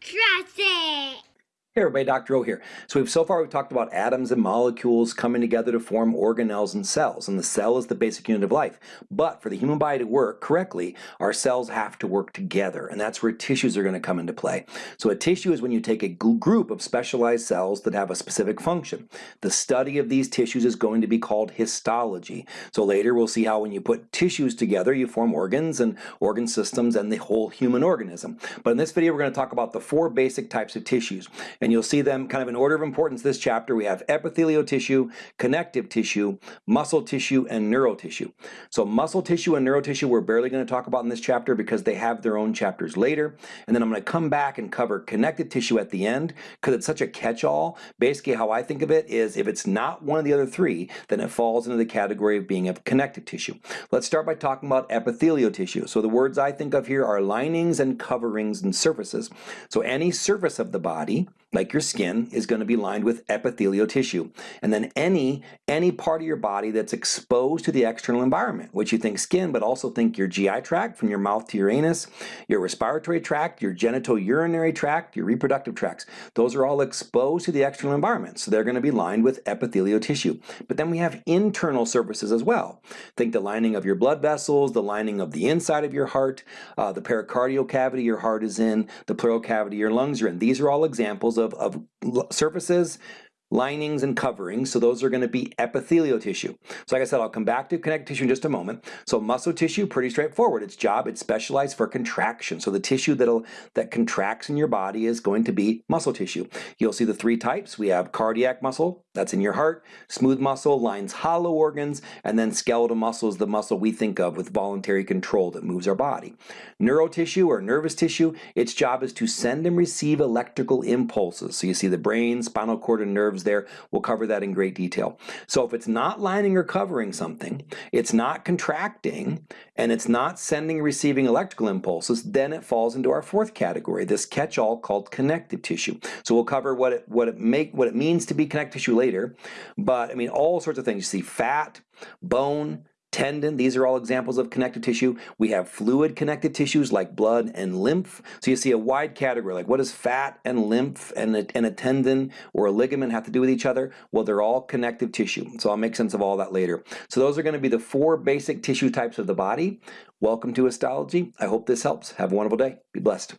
Trust it. Hey everybody, Dr. O here. So we've so far we've talked about atoms and molecules coming together to form organelles and cells, and the cell is the basic unit of life. But for the human body to work correctly, our cells have to work together, and that's where tissues are going to come into play. So a tissue is when you take a group of specialized cells that have a specific function. The study of these tissues is going to be called histology. So later we'll see how when you put tissues together, you form organs and organ systems and the whole human organism. But in this video, we're going to talk about the four basic types of tissues and you'll see them kind of in order of importance this chapter. We have epithelial tissue, connective tissue, muscle tissue, and neural tissue. So muscle tissue and neural tissue we're barely going to talk about in this chapter because they have their own chapters later. And then I'm going to come back and cover connective tissue at the end because it's such a catch-all. Basically how I think of it is if it's not one of the other three, then it falls into the category of being a connective tissue. Let's start by talking about epithelial tissue. So the words I think of here are linings and coverings and surfaces. So any surface of the body like your skin, is going to be lined with epithelial tissue. And then any, any part of your body that's exposed to the external environment, which you think skin, but also think your GI tract from your mouth to your anus, your respiratory tract, your genital urinary tract, your reproductive tracts. Those are all exposed to the external environment, so they're going to be lined with epithelial tissue. But then we have internal surfaces as well. Think the lining of your blood vessels, the lining of the inside of your heart, uh, the pericardial cavity your heart is in, the pleural cavity your lungs are in. These are all examples of of, of surfaces linings and coverings, so those are going to be epithelial tissue. So like I said, I'll come back to connective tissue in just a moment. So muscle tissue, pretty straightforward. Its job, it's specialized for contraction. So the tissue that'll, that contracts in your body is going to be muscle tissue. You'll see the three types. We have cardiac muscle, that's in your heart, smooth muscle lines hollow organs, and then skeletal muscle is the muscle we think of with voluntary control that moves our body. Neural tissue or nervous tissue, its job is to send and receive electrical impulses. So you see the brain, spinal cord, and nerves there. We'll cover that in great detail. So if it's not lining or covering something, it's not contracting, and it's not sending receiving electrical impulses, then it falls into our fourth category, this catch-all called connective tissue. So we'll cover what it what it make what it means to be connective tissue later, but I mean all sorts of things. You see fat, bone, tendon. These are all examples of connective tissue. We have fluid connective tissues like blood and lymph. So you see a wide category, like what does fat and lymph and a, and a tendon or a ligament have to do with each other? Well, they're all connective tissue. So I'll make sense of all that later. So those are going to be the four basic tissue types of the body. Welcome to Histology. I hope this helps. Have a wonderful day. Be blessed.